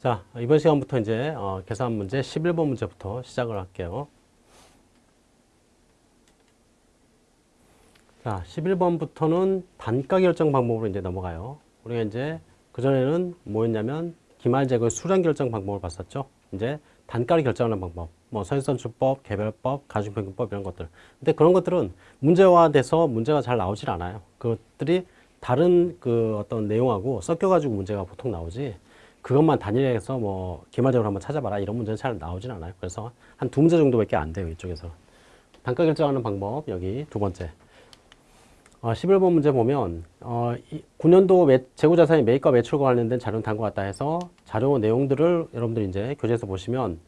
자, 이번 시간부터 이제 어, 계산 문제 11번 문제부터 시작을 할게요. 자, 11번부터는 단가 결정 방법으로 이제 넘어가요. 우리가 이제 그전에는 뭐였냐면 기말제거 수량 결정 방법을 봤었죠. 이제 단가를 결정하는 방법, 뭐 선선출법, 개별법, 가중평균법 이런 것들. 근데 그런 것들은 문제화돼서 문제가 잘 나오질 않아요. 그것들이 다른 그 어떤 내용하고 섞여가지고 문제가 보통 나오지. 그것만 단일해서 뭐 기말적으로 한번 찾아봐라 이런 문제는 잘 나오진 않아요. 그래서 한 두 문제 정도밖에 안 돼요 이쪽에서. 단가 결정하는 방법 여기 두 번째. 어, 11번 문제 보면 어, 9년도 매, 재고자산이 매입과 매출과 관련된 자료는 다음과 같다 해서 자료 내용들을 여러분들 이제 교재에서 보시면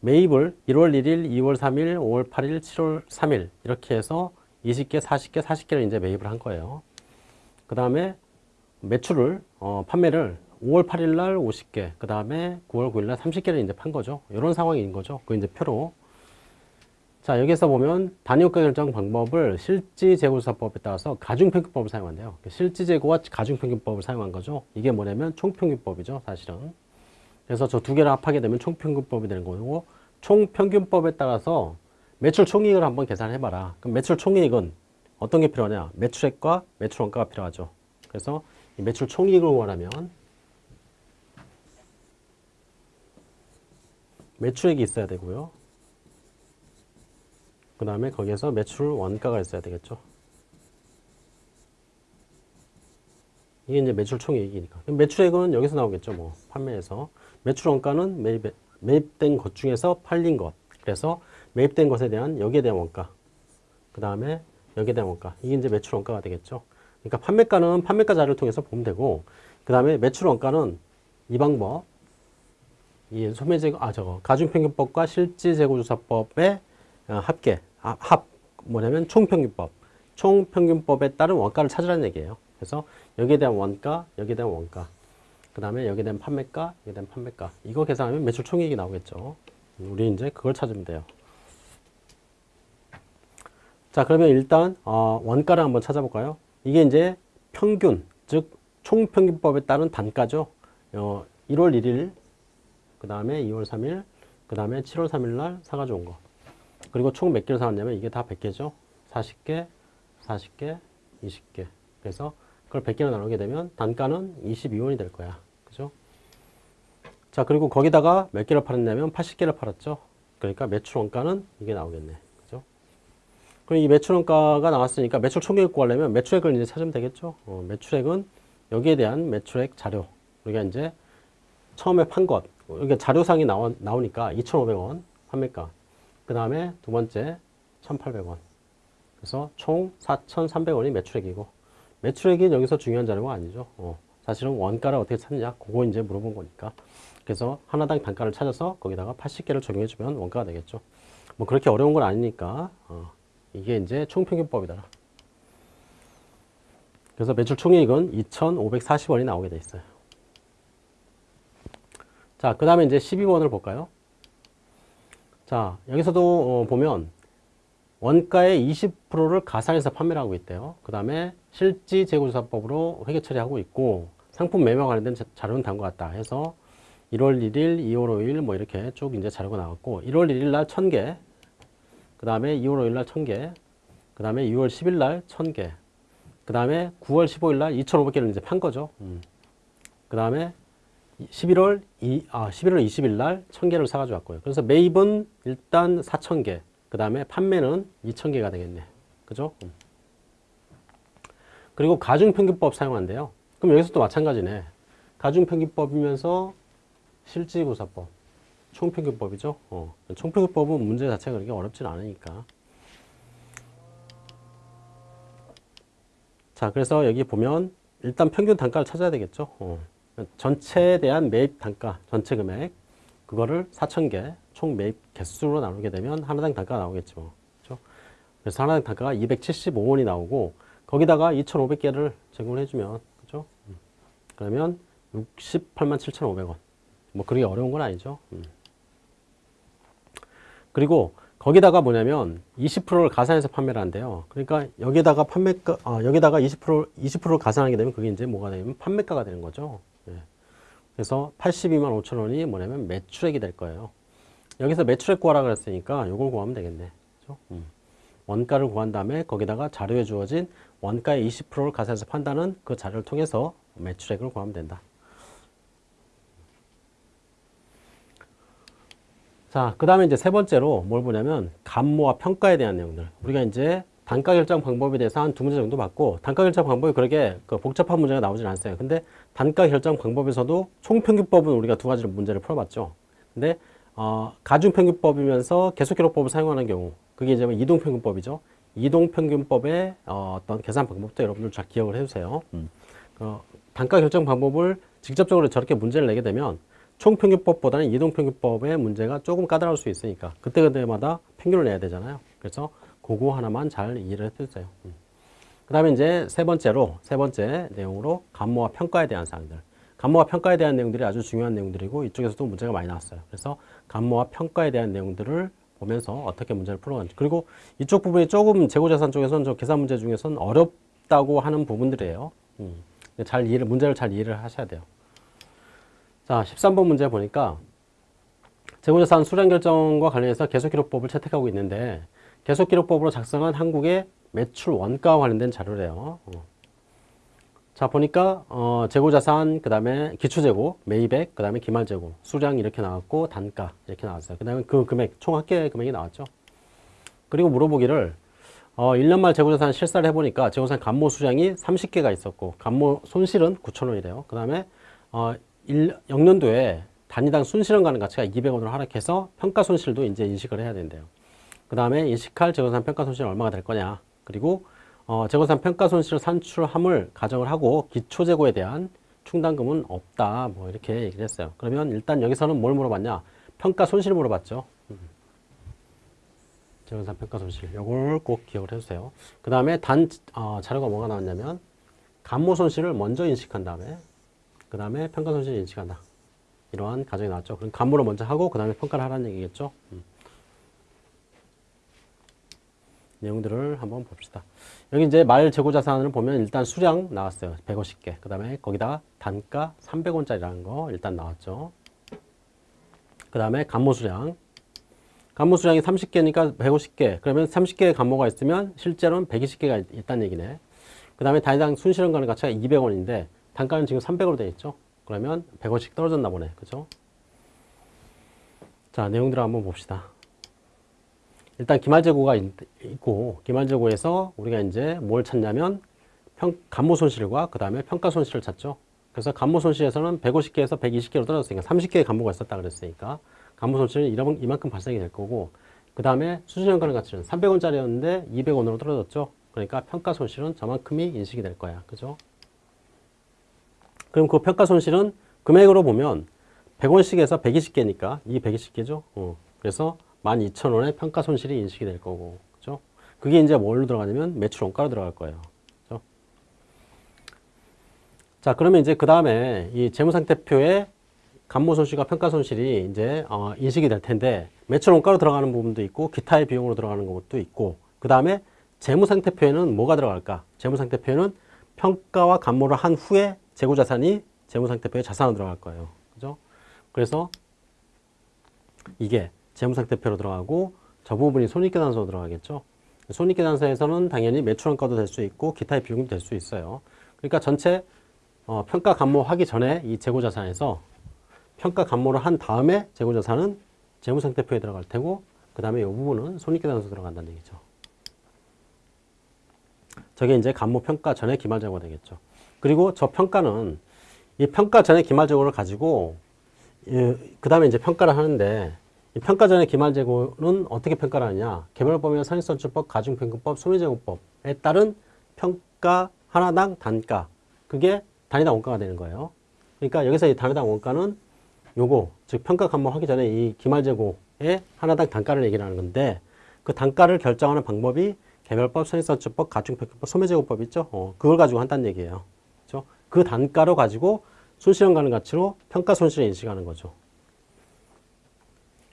매입을 1월 1일, 2월 3일, 5월 8일, 7월 3일 이렇게 해서 20개, 40개, 40개를 이제 매입을 한 거예요. 그 다음에 매출을 어, 판매를 5월 8일 날 50개, 그 다음에 9월 9일 날 30개를 이제 판 거죠. 이런 상황인 거죠. 그 이제 표로. 자, 여기서 보면 단위효과 결정 방법을 실지재고조사법에 따라서 가중평균법을 사용한대요. 실지재고와 가중평균법을 사용한 거죠. 이게 뭐냐면 총평균법이죠, 사실은. 그래서 저 두 개를 합하게 되면 총평균법이 되는 거고, 총평균법에 따라서 매출 총이익을 한번 계산해봐라. 그럼 매출 총이익은 어떤 게 필요하냐? 매출액과 매출원가가 필요하죠. 그래서 이 매출 총이익을 원하면 매출액이 있어야 되고요. 그 다음에 거기에서 매출 원가가 있어야 되겠죠. 이게 이제 매출 총이익이니까. 매출액은 여기서 나오겠죠. 뭐 판매에서. 매출 원가는 매입, 매입된 것 중에서 팔린 것. 그래서 매입된 것에 대한 여기에 대한 원가. 그 다음에 여기에 대한 원가. 이게 이제 매출 원가가 되겠죠. 그러니까 판매가는 판매가 자료를 통해서 보면 되고 그 다음에 매출 원가는 이 방법 이 소매제거 아 저거 가중평균법과 실지재고조사법의 어, 합계 아, 합 뭐냐면 총평균법 총평균법에 따른 원가를 찾으라는 얘기예요. 그래서 여기에 대한 원가 여기에 대한 원가 그 다음에 여기에 대한 판매가 여기에 대한 판매가 이거 계산하면 매출 총액이 나오겠죠. 우리 이제 그걸 찾으면 돼요. 자 그러면 일단 어, 원가를 한번 찾아볼까요? 이게 이제 평균 즉 총평균법에 따른 단가죠. 어, 1월 1일 그 다음에 2월 3일, 그 다음에 7월 3일 날 사가지고 온 거. 그리고 총 몇 개를 사왔냐면 이게 다 100개죠. 40개, 40개, 20개. 그래서 그걸 100개로 나누게 되면 단가는 22원이 될 거야. 그죠? 자, 그리고 거기다가 몇 개를 팔았냐면 80개를 팔았죠. 그러니까 매출 원가는 이게 나오겠네. 그죠? 그럼 이 매출 원가가 나왔으니까 매출 총액 구하려면 매출액을 이제 찾으면 되겠죠. 어, 매출액은 여기에 대한 매출액 자료. 우리가 이제 처음에 판 것, 이게 자료상이 나오, 나오니까 2,500원 판매가. 그 다음에 두 번째 1,800원. 그래서 총 4,300원이 매출액이고 매출액이 여기서 중요한 자료가 아니죠. 어, 사실은 원가를 어떻게 찾느냐 그거 이제 물어본 거니까. 그래서 하나당 단가를 찾아서 거기다가 80개를 적용해주면 원가가 되겠죠. 뭐 그렇게 어려운 건 아니니까 어, 이게 이제 총평균법이다. 그래서 매출 총이익은 2,540원이 나오게 돼 있어요. 자, 그 다음에 이제 12번을 볼까요? 자, 여기서도 어, 보면 원가의 20%를 가산해서 판매를 하고 있대요. 그 다음에 실지 재고조사법으로 회계 처리하고 있고 상품 매매 관련된 자료는 다음과 같다 해서 1월 1일, 2월 5일 뭐 이렇게 쭉 이제 자료가 나왔고 1월 1일 날 1000개, 그 다음에 2월 5일 날 1000개, 그 다음에 6월 10일 날 1000개, 그 다음에 9월 15일 날 2,500개를 이제 판 거죠. 음. 그 다음에 11월 2, 아, 11월 20일 날 1000개를 사가지고 왔고요. 그래서 매입은 일단 4000개, 그 다음에 판매는 2000개가 되겠네. 그죠? 음. 그리고 가중평균법 사용한대요. 그럼 여기서 또 마찬가지네. 가중평균법이면서 실지고사법, 총평균법이죠. 어. 총평균법은 문제 자체가 그렇게 어렵진 않으니까. 자, 그래서 여기 보면 일단 평균 단가를 찾아야 되겠죠. 어. 전체에 대한 매입 단가, 전체 금액, 그거를 4,000개, 총 매입 개수로 나누게 되면 하나당 단가가 나오겠죠. 그렇죠? 그래서 하나당 단가가 275원이 나오고, 거기다가 2,500개를 제공을 해주면, 그죠? 그러면 68만 7,500원. 뭐, 그렇게 어려운 건 아니죠. 음. 그리고 거기다가 뭐냐면 20%를 가산해서 판매를 한대요. 그러니까 여기다가 판매가, 아, 여기다가 20% 20%를 가산하게 되면 그게 이제 뭐가 되면 판매가가 되는 거죠. 예. 그래서 82만 5천 원이 뭐냐면 매출액이 될 거예요. 여기서 매출액 구하라 그랬으니까 이걸 구하면 되겠네. 그죠? 음. 원가를 구한 다음에 거기다가 자료에 주어진 원가의 20%를 가산해서 판다는 그 자료를 통해서 매출액을 구하면 된다. 자, 그 다음에 이제 세 번째로 뭘 보냐면 감모와 평가에 대한 내용들. 우리가 이제 단가 결정 방법에 대해서 한 두 문제 정도 봤고 단가 결정 방법이 그렇게 그 복잡한 문제가 나오진 않았어요. 근데 단가 결정 방법에서도 총평균법은 우리가 두 가지로 문제를 풀어봤죠. 근데 어, 가중평균법이면서 계속기록법을 사용하는 경우 그게 이제 뭐 이동평균법이죠. 이동평균법의 어, 어떤 계산 방법도 여러분들 잘 기억을 해주세요. 음. 어, 단가 결정 방법을 직접적으로 저렇게 문제를 내게 되면 총평균법보다는 이동평균법의 문제가 조금 까다로울 수 있으니까 그때그때마다 평균을 내야 되잖아요. 그래서 그거 하나만 잘 이해를 해주세요. 음. 그 다음에 이제 세 번째로, 세 번째 내용으로 감모와 평가에 대한 사항들. 감모와 평가에 대한 내용들이 아주 중요한 내용들이고 이쪽에서도 문제가 많이 나왔어요. 그래서 감모와 평가에 대한 내용들을 보면서 어떻게 문제를 풀어가는지. 그리고 이쪽 부분이 조금 재고자산 쪽에서는 저 계산 문제 중에서는 어렵다고 하는 부분들이에요. 음. 잘 이해를, 문제를 잘 이해를 하셔야 돼요. 자, 13번 문제 보니까 재고자산 수량 결정과 관련해서 계속기록법을 채택하고 있는데 계속기록법으로 작성한 한국의 매출 원가와 관련된 자료래요. 어. 자 보니까 어, 재고자산 그 다음에 기초재고 매입액 그 다음에 기말재고 수량 이렇게 나왔고 단가 이렇게 나왔어요. 그 다음에 그 금액 총 합계 금액이 나왔죠. 그리고 물어보기를 어, 1년 말 재고자산 실사를 해보니까 재고자산 감모 수량이 30개가 있었고 감모 손실은 9천원이래요. 그 다음에 어, 1, 0년도에 단위당 순실현 가는 가치가 200원으로 하락해서 평가 손실도 이제 인식을 해야 된대요. 그 다음에 인식할 재고산 평가 손실은 얼마가 될 거냐. 그리고 어, 재고산 평가 손실 산출함을 가정을 하고 기초 재고에 대한 충당금은 없다. 뭐 이렇게 얘기를 했어요. 그러면 일단 여기서는 뭘 물어봤냐? 평가 손실 물어봤죠. 음. 재고산 평가 손실. 요걸 꼭 기억을 해주세요. 그 다음에 단 어, 자료가 뭐가 나왔냐면 감모 손실을 먼저 인식한 다음에 그 다음에 평가 손실을 인식한다. 이러한 가정이 나왔죠. 그럼 감모를 먼저 하고 그 다음에 평가를 하라는 얘기겠죠. 음. 내용들을 한번 봅시다. 여기 이제 말 재고 자산을 보면 일단 수량 나왔어요. 150개. 그 다음에 거기다 단가 300원짜리라는 거 일단 나왔죠. 그 다음에 감모 수량. 감모 수량이 30개니까 150개. 그러면 30개의 감모가 있으면 실제로는 120개가 있다는 얘기네. 그 다음에 단위당 순실현 가는 가치가 200원인데 단가는 지금 300으로 되어 있죠. 그러면 100원씩 떨어졌나 보네. 그죠? 자, 내용들을 한번 봅시다. 일단 기말재고가 있고 기말재고에서 우리가 이제 뭘 찾냐면 평, 감모 손실과 그 다음에 평가 손실을 찾죠. 그래서 감모 손실에서는 150개에서 120개로 떨어졌으니까 30개의 감모가 있었다 그랬으니까 감모 손실은 이런, 이만큼 발생이 될 거고 그 다음에 수준연가는 가치는 300원짜리였는데 200원으로 떨어졌죠. 그러니까 평가 손실은 저만큼이 인식이 될 거야. 그죠? 그럼 그 평가 손실은 금액으로 보면 100원씩에서 120개니까 이 120개죠. 어. 그래서 12,000원의 평가 손실이 인식이 될 거고. 그죠? 그게 이제 뭘로 들어가냐면 매출 원가로 들어갈 거예요. 그죠? 자, 그러면 이제 그 다음에 이 재무상태표에 감모 손실과 평가 손실이 이제 어, 인식이 될 텐데 매출 원가로 들어가는 부분도 있고 기타의 비용으로 들어가는 것도 있고 그 다음에 재무상태표에는 뭐가 들어갈까? 재무상태표에는 평가와 감모를 한 후에 재고자산이 재무상태표에 자산으로 들어갈 거예요. 그죠? 그래서 이게 재무상태표로 들어가고 저 부분이 손익계산서로 들어가겠죠. 손익계산서에서는 당연히 매출원가도 될 수 있고 기타의 비용도 될 수 있어요. 그러니까 전체 어, 평가 감모하기 전에 이 재고자산에서 평가 감모를 한 다음에 재고자산은 재무상태표에 들어갈 테고 그 다음에 이 부분은 손익계산서 들어간다는 얘기죠. 저게 이제 감모 평가 전에 기말재고가 되겠죠. 그리고 저 평가는 이 평가 전에 기말재고를 가지고 그 다음에 이제 평가를 하는데 평가 전에 기말 재고는 어떻게 평가를 하느냐 개별법이나 상익선출법, 가중평균법, 소매제고법에 따른 평가 하나당 단가 그게 단위당 원가가 되는 거예요. 그러니까 여기서 이 단위당 원가는 요거 즉 평가 감모하기 전에 이 기말 재고의 하나당 단가를 얘기를 하는 건데 그 단가를 결정하는 방법이 개별법, 상익선출법, 가중평균법, 소매제고법 있죠. 어, 그걸 가지고 한다는 얘기예요. 그렇죠? 그 단가로 가지고 손실현 가는 가치로 평가 손실을 인식하는 거죠.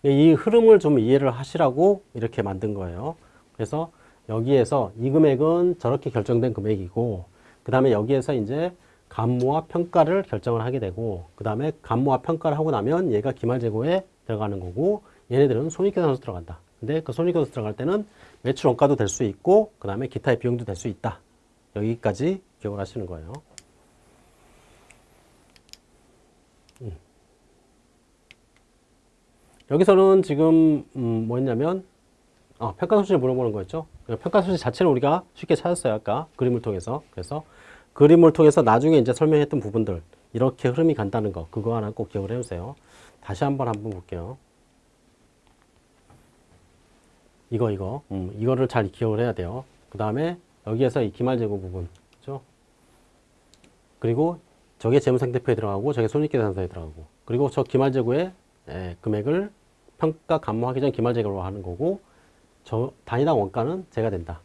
이 흐름을 좀 이해를 하시라고 이렇게 만든 거예요. 그래서 여기에서 이 금액은 저렇게 결정된 금액이고 그 다음에 여기에서 이제 감모와 평가를 결정을 하게 되고 그 다음에 감모와 평가를 하고 나면 얘가 기말재고에 들어가는 거고 얘네들은 손익계산서 들어간다. 근데 그 손익계산서 들어갈 때는 매출 원가도 될 수 있고 그 다음에 기타의 비용도 될 수 있다. 여기까지 기억을 하시는 거예요. 여기서는 지금 음, 뭐였냐면 아, 평가 소식을 물어보는 거였죠. 평가 소식 자체는 우리가 쉽게 찾았어요. 아까 그림을 통해서. 그래서 그림을 통해서 나중에 이제 설명했던 부분들 이렇게 흐름이 간다는 거 그거 하나 꼭 기억을 해주세요. 다시 한번 한번 볼게요. 이거 이거 음, 이거를 잘 기억을 해야 돼요. 그 다음에 여기에서 이 기말재고 부분 그죠? 그리고 저게 재무상태표에 들어가고 저게 손익계산서에 들어가고 그리고 저 기말재고의 예, 금액을 평가 감모하기 전 기말재고로 하는 거고 저 단위당 원가는 제가 된다.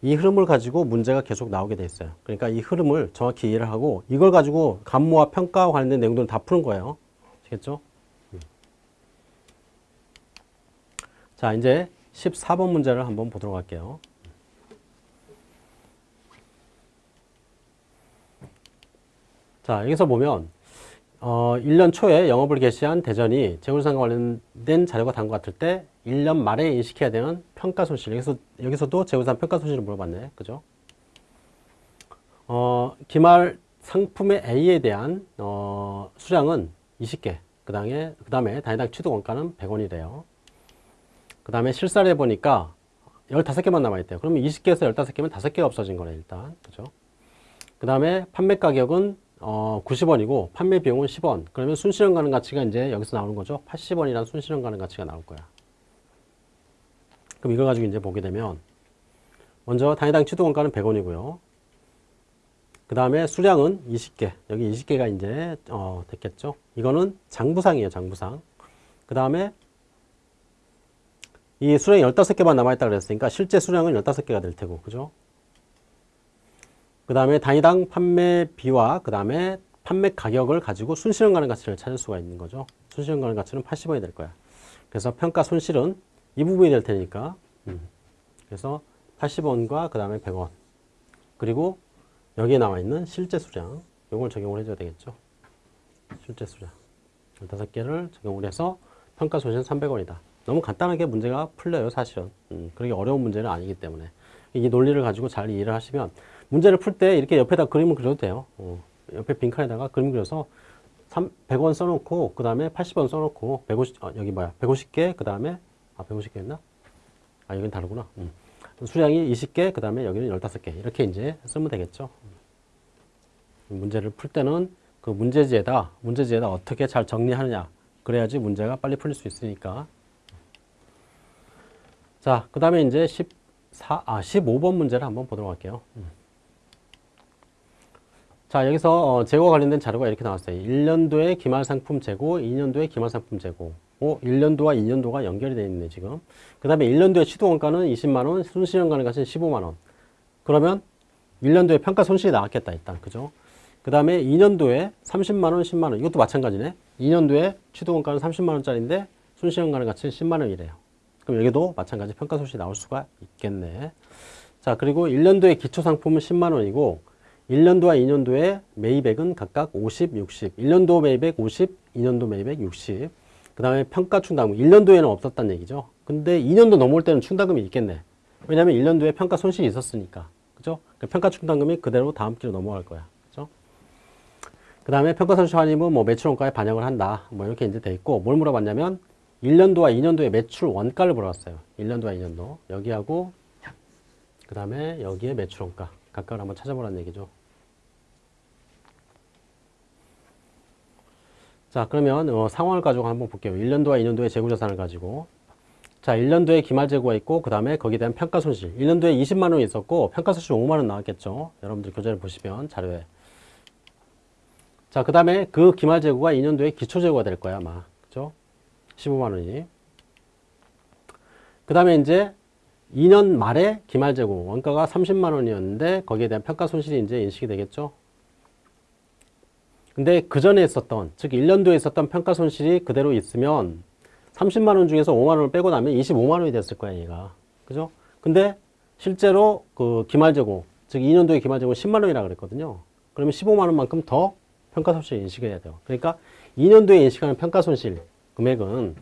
이 흐름을 가지고 문제가 계속 나오게 돼 있어요. 그러니까 이 흐름을 정확히 이해를 하고 이걸 가지고 감모와 평가와 관련된 내용들은 다 푸는 거예요. 아시겠죠? 음. 자, 이제 14번 문제를 한번 보도록 할게요. 자, 여기서 보면 어, 1년 초에 영업을 개시한 대전이 재무상과 관련된 자료가 다음과 같을 때 1년 말에 인식해야 되는 평가 손실. 여기서, 여기서도 재무상 평가 손실을 물어봤네. 그죠? 어, 기말 상품의 A에 대한, 어, 수량은 20개. 그 다음에, 그 다음에 단위당 취득 원가는 100원이래요. 그 다음에 실사를 해보니까 15개만 남아있대요. 그러면 20개에서 15개면 5개가 없어진 거네, 일단. 그죠? 그 다음에 판매 가격은 어, 90원이고 판매 비용은 10원. 그러면 순실현 가능 가치가 이제 여기서 나오는 거죠. 80원이라는 순실현 가능 가치가 나올 거야. 그럼 이걸 가지고 이제 보게 되면 먼저 단위당 취득 원가는 100원이고요. 그 다음에 수량은 20개. 여기 20개가 이제 어, 됐겠죠. 이거는 장부상이에요. 장부상. 그 다음에 이 수량이 15개만 남아있다 그랬으니까 실제 수량은 15개가 될 테고. 그죠? 그 다음에 단위당 판매비와 그 다음에 판매 가격을 가지고 순실현 가능 가치를 찾을 수가 있는 거죠. 순실현 가능 가치는 80원이 될 거야. 그래서 평가 손실은 이 부분이 될 테니까 음. 그래서 80원과 그 다음에 100원 그리고 여기에 나와 있는 실제 수량 이걸 적용을 해줘야 되겠죠. 실제 수량 15개를 적용을 해서 평가 손실은 300원이다. 너무 간단하게 문제가 풀려요 사실은. 음, 그렇게 어려운 문제는 아니기 때문에 이 논리를 가지고 잘 이해를 하시면 문제를 풀 때 이렇게 옆에다 그림을 그려도 돼요. 어, 옆에 빈칸에다가 그림 그려서 3, 100원 써놓고 그 다음에 80원 써놓고 150 어, 여기 뭐야 150개 그 다음에 아 150개였나? 아 여기는 다르구나. 음. 수량이 20개 그 다음에 여기는 15개 이렇게 이제 쓰면 되겠죠. 음. 문제를 풀 때는 그 문제지에다 문제지에다 어떻게 잘 정리하느냐 그래야지 문제가 빨리 풀릴 수 있으니까. 자, 그 다음에 이제 14, 아, 15번 문제를 한번 보도록 할게요. 음. 자, 여기서 어, 재고와 관련된 자료가 이렇게 나왔어요. 1년도에 기말 상품 재고, 2년도에 기말 상품 재고. 오, 1년도와 2년도가 연결이 되어 있네, 지금. 그 다음에 1년도에 취득원가는 20만 원, 순실현가는 가치는 15만 원. 그러면 1년도에 평가 손실이 나왔겠다, 일단. 그죠? 그 다음에 2년도에 30만 원, 10만 원. 이것도 마찬가지네. 2년도에 취득원가는 30만 원짜리인데 순실현가는 가치는 10만 원이래요. 그럼 여기도 마찬가지 평가 손실이 나올 수가 있겠네. 자, 그리고 1년도에 기초 상품은 10만 원이고 1년도와 2년도의 매입액은 각각 50, 60. 1년도 매입액 50, 2년도 매입액 60. 그 다음에 평가 충당금. 1년도에는 없었단 얘기죠. 근데 2년도 넘어올 때는 충당금이 있겠네. 왜냐면 1년도에 평가 손실이 있었으니까. 그죠? 그 평가 충당금이 그대로 다음 기로 넘어갈 거야. 그죠? 그 다음에 평가 손실 환입은 뭐 매출 원가에 반영을 한다. 뭐 이렇게 이제 돼 있고 뭘 물어봤냐면 1년도와 2년도의 매출 원가를 물어봤어요. 1년도와 2년도. 여기하고 그 다음에 여기에 매출 원가. 각각을 한번 찾아보라는 얘기죠. 자 그러면 어, 상황을 가지고 한번 볼게요. 1년도와 2년도의 재고자산을 가지고 자 1년도에 기말재고가 있고 그 다음에 거기에 대한 평가손실 1년도에 20만원이 있었고 평가손실 5만원 나왔겠죠. 여러분들 교재를 보시면 자료에 자 그 다음에 그 기말재고가 2년도에 기초재고가 될 거야 아마 그죠? 15만원이 그 다음에 이제 2년 말에 기말재고 원가가 30만 원이었는데 거기에 대한 평가 손실이 이제 인식이 되겠죠. 근데 그 전에 있었던 즉 1년도에 있었던 평가 손실이 그대로 있으면 30만 원 중에서 5만 원을 빼고 나면 25만 원이 됐을 거야 얘가 그죠? 근데 실제로 그 기말재고 즉 2년도에 기말재고 10만 원이라 그랬거든요. 그러면 15만 원만큼 더 평가 손실 인식해야 돼요. 그러니까 2년도에 인식하는 평가 손실 금액은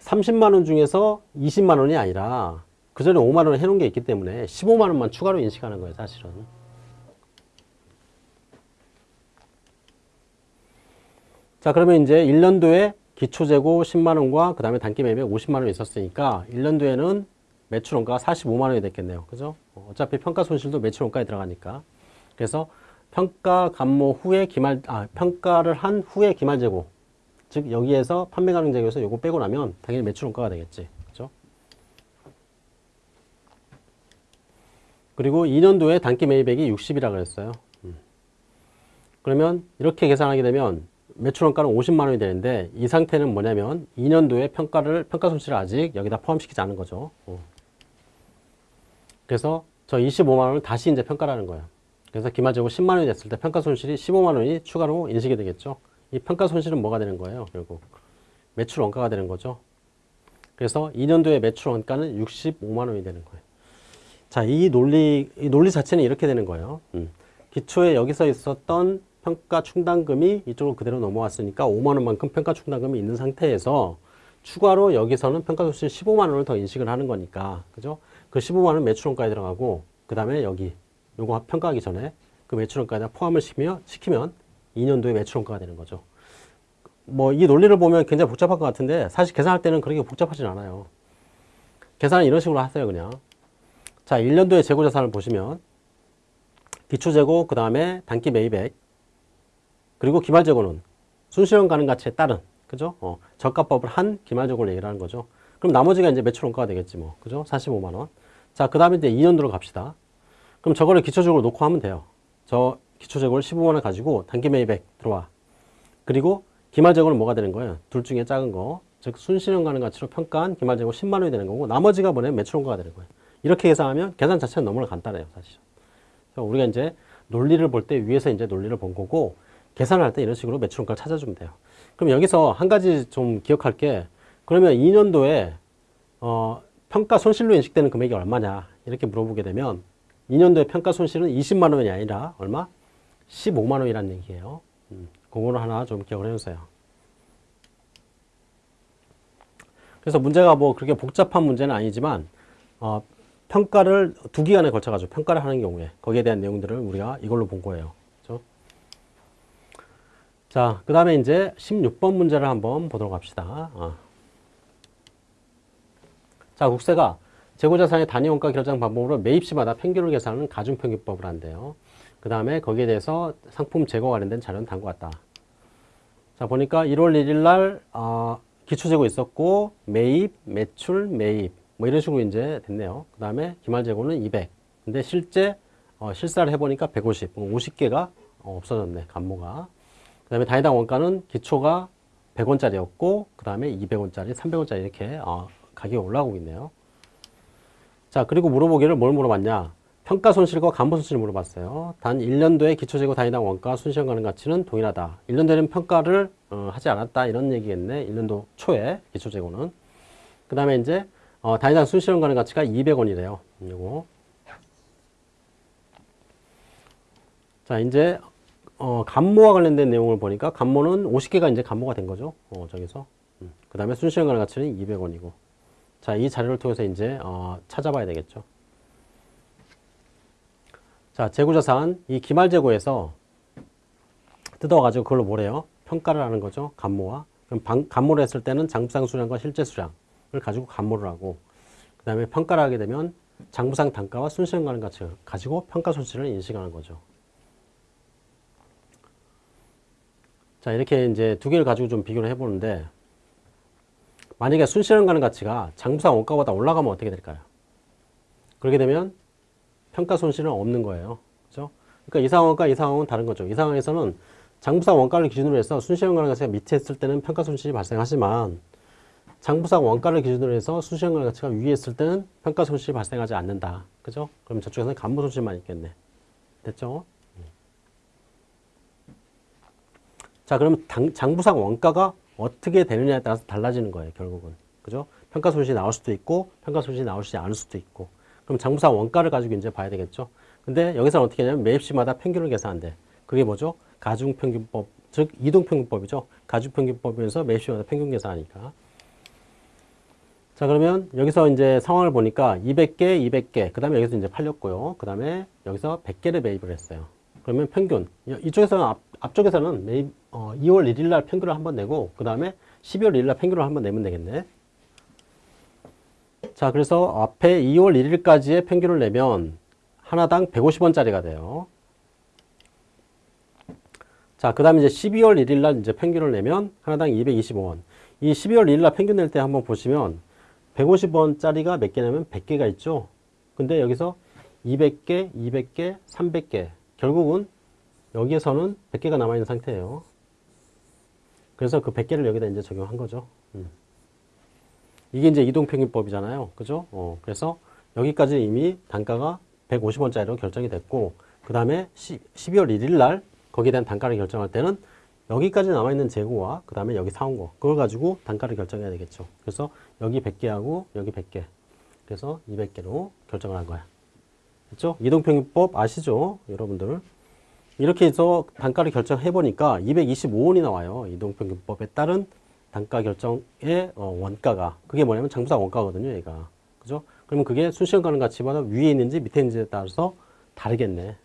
30만 원 중에서 20만 원이 아니라 그 전에 5만 원 해놓은 게 있기 때문에 15만 원만 추가로 인식하는 거예요, 사실은. 자, 그러면 이제 1년도에 기초재고 10만 원과 그 다음에 단기 매입액 50만 원 있었으니까 1년도에는 매출 원가가 45만 원이 됐겠네요. 그죠? 어, 어차피 평가 손실도 매출 원가에 들어가니까. 그래서 평가 감모 후에 기말, 아, 평가를 한 후에 기말 재고. 즉, 여기에서 판매 가능 재고에서 요거 빼고 나면 당연히 매출 원가가 되겠지. 그리고 2년도에 단기 매입액이 60이라 그랬어요. 음. 그러면 이렇게 계산하게 되면 매출 원가는 50만 원이 되는데 이 상태는 뭐냐면 2년도에 평가를 평가 손실을 아직 여기다 포함시키지 않은 거죠. 어. 그래서 저 25만 원을 다시 이제 평가라는 거예요. 그래서 기말재고 10만 원이 됐을 때 평가 손실이 15만 원이 추가로 인식이 되겠죠. 이 평가 손실은 뭐가 되는 거예요? 결국 매출 원가가 되는 거죠. 그래서 2년도에 매출 원가는 65만 원이 되는 거예요. 자, 이 논리 이 논리 자체는 이렇게 되는 거예요. 음. 기초에 여기서 있었던 평가 충당금이 이쪽으로 그대로 넘어왔으니까 5만 원만큼 평가 충당금이 있는 상태에서 추가로 여기서는 평가 손실 15만 원을 더 인식을 하는 거니까 그죠? 그 15만 원 매출원가에 들어가고 그 다음에 여기 요거 평가하기 전에 그 매출원가에다 포함을 시키면, 시키면 2년도에 매출원가가 되는 거죠. 뭐 이 논리를 보면 굉장히 복잡할 것 같은데 사실 계산할 때는 그렇게 복잡하진 않아요. 계산은 이런 식으로 하세요 그냥. 자 1년도의 재고자산을 보시면 기초재고 그 다음에 단기 매입액 그리고 기말재고는 순실현 가능 가치에 따른 그죠? 어, 저가법을 한 기말재고를 얘기를 하는 거죠. 그럼 나머지가 이제 매출 원가가 되겠지 뭐. 그죠? 45만 원. 자, 그 다음에 이제 2년도로 갑시다. 그럼 저거를 기초적으로 놓고 하면 돼요. 저 기초재고를 15만 원 가지고 단기 매입액 들어와. 그리고 기말재고는 뭐가 되는 거예요? 둘 중에 작은 거. 즉 순실현 가능 가치로 평가한 기말재고 10만 원이 되는 거고 나머지가 뭐냐면 매출 원가가 되는 거예요. 이렇게 계산하면 계산 자체는 너무나 간단해요, 사실. 우리가 이제 논리를 볼 때 위에서 이제 논리를 본 거고 계산을 할때 이런 식으로 매출 원가를 찾아주면 돼요. 그럼 여기서 한 가지 좀 기억할 게 그러면 2년도에 어, 평가 손실로 인식되는 금액이 얼마냐 이렇게 물어보게 되면 2년도에 평가 손실은 20만 원이 아니라 얼마? 15만 원이라는 얘기예요. 음, 그거를 하나 좀 기억을 해주세요. 그래서 문제가 뭐 그렇게 복잡한 문제는 아니지만 어, 평가를 두 기간에 걸쳐 가지고 평가를 하는 경우에 거기에 대한 내용들을 우리가 이걸로 본 거예요. 그렇죠? 자, 그 다음에 이제 16번 문제를 한번 보도록 합시다. 어. 자, 국세가 재고자산의 단위원가 결정 방법으로 매입시마다 평균을 계산하는 가중평균법을 한대요. 그 다음에 거기에 대해서 상품 재고 관련된 자료는 다음과 같다. 자, 보니까 1월 1일 날 어, 기초재고 있었고 매입, 매출, 매입 뭐 이런 식으로 이제 됐네요. 그 다음에 기말재고는 200. 근데 실제 어, 실사를 해보니까 150, 50개가 어, 없어졌네, 감모가. 그 다음에 단위당 원가는 기초가 100원짜리였고 그 다음에 200원짜리, 300원짜리 이렇게 어, 가격이 올라가고 있네요. 자 그리고 물어보기를 뭘 물어봤냐 평가 손실과 간부 손실을 물어봤어요. 단 1년도에 기초재고 단위당 원가 순시현 가능 가치는 동일하다. 1년도에는 평가를 어, 하지 않았다 이런 얘기겠네. 1년도 초에 기초재고는. 그 다음에 이제 어, 단위당 순시현 가능 가치가 200원이래요. 이거. 자 이제 어, 감모와 관련된 내용을 보니까 감모는 50개가 이제 감모가 된 거죠. 어, 저기서. 음. 그 다음에 순시현 가능 가치는 200원이고. 자, 이 자료를 통해서 이제 어, 찾아봐야 되겠죠. 자, 재고자산 이 기말재고에서 뜯어가지고 그걸로 뭐래요? 평가를 하는 거죠. 감모와. 그럼 방, 감모를 했을 때는 장부상 수량과 실제 수량을 가지고 감모를 하고 그 다음에 평가를 하게 되면 장부상 단가와 순시현 가능 가치를 가지고 평가 손실을 인식하는 거죠. 자, 이렇게 이제 두 개를 가지고 좀 비교를 해보는데 만약에 순실현 가능 가치가 장부상 원가보다 올라가면 어떻게 될까요? 그렇게 되면 평가 손실은 없는 거예요. 그죠? 그러니까 이 상황과 이 상황은 다른 거죠. 이 상황에서는 장부상 원가를 기준으로 해서 순실현 가능 가치가 밑에 있을 때는 평가 손실이 발생하지만 장부상 원가를 기준으로 해서 가능 가치가 위에 있을 때는 평가 손실이 발생하지 않는다. 그죠? 그럼 저쪽에서는 간부 손실만 있겠네. 됐죠? 자, 그럼 당, 장부상 원가가 어떻게 되느냐에 따라서 달라지는 거예요, 결국은. 그죠? 평가 손실이 나올 수도 있고, 평가 손실이 나오지 않을 수도 있고. 그럼 장부상 원가를 가지고 이제 봐야 되겠죠? 근데 여기서는 어떻게 하냐면 매입시마다 평균을 계산한대. 그게 뭐죠? 가중평균법, 즉 이동평균법이죠. 가중평균법에서 매입시마다 평균 계산하니까. 자 그러면 여기서 이제 상황을 보니까 200개, 200개, 그 다음에 여기서 이제 팔렸고요. 그 다음에 여기서 100개를 매입을 했어요. 그러면 평균, 이쪽에서는 앞, 앞쪽에서는 매입, 어, 2월 1일 날 평균을 한번 내고, 그 다음에 12월 1일 날 평균을 한번 내면 되겠네. 자, 그래서 앞에 2월 1일까지의 평균을 내면 하나당 150원짜리가 돼요. 자, 그 다음에 이제 12월 1일 날 이제 평균을 내면 하나당 225원. 이 12월 1일 날 평균 낼 때 한번 보시면 150원짜리가 몇 개냐면 100개가 있죠. 근데 여기서 200개, 200개, 300개. 결국은 여기에서는 100개가 남아있는 상태예요. 그래서 그 100개를 여기다 이제 적용한 거죠. 음. 이게 이제 이동평균법이잖아요. 그죠? 어, 그래서 여기까지 이미 단가가 150원짜리로 결정이 됐고, 그 다음에 12월 1일 날 거기에 대한 단가를 결정할 때는 여기까지 남아있는 재고와 그 다음에 여기 사온 거 그걸 가지고 단가를 결정해야 되겠죠. 그래서 여기 100개하고 여기 100개 그래서 200개로 결정을 한 거야. 그렇죠? 이동평균법 아시죠? 여러분들 이렇게 해서 단가를 결정해 보니까 225원이 나와요. 이동평균법에 따른 단가 결정의 어, 원가가 그게 뭐냐면 장부상 원가거든요. 얘가 그죠? 그러면 그게 순시간 가는 가치보다 위에 있는지 밑에 있는지에 따라서 다르겠네.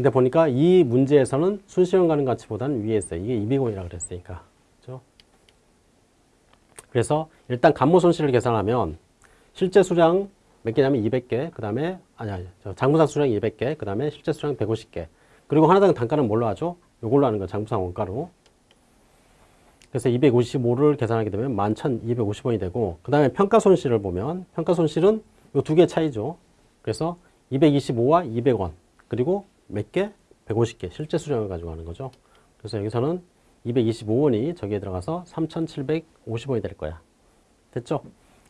근데 보니까 이 문제에서는 순시간 가는 가치보다는 위에 있어요. 이게 200원이라 그랬으니까. 그죠? 그래서 일단 감모 손실을 계산하면 실제 수량 몇 개냐면 200개, 그 다음에, 아니, 아니, 장부상 수량 200개, 그 다음에 실제 수량 150개. 그리고 하나당 단가는 뭘로 하죠? 요걸로 하는 거예요. 장부상 원가로. 그래서 255를 계산하게 되면 11,250원이 되고, 그 다음에 평가 손실을 보면, 평가 손실은 요 두 개 차이죠. 그래서 225와 200원, 그리고 몇 개? 150개 실제 수량을 가지고 하는 거죠. 그래서 여기서는 225원이 저기에 들어가서 3,750원이 될 거야. 됐죠?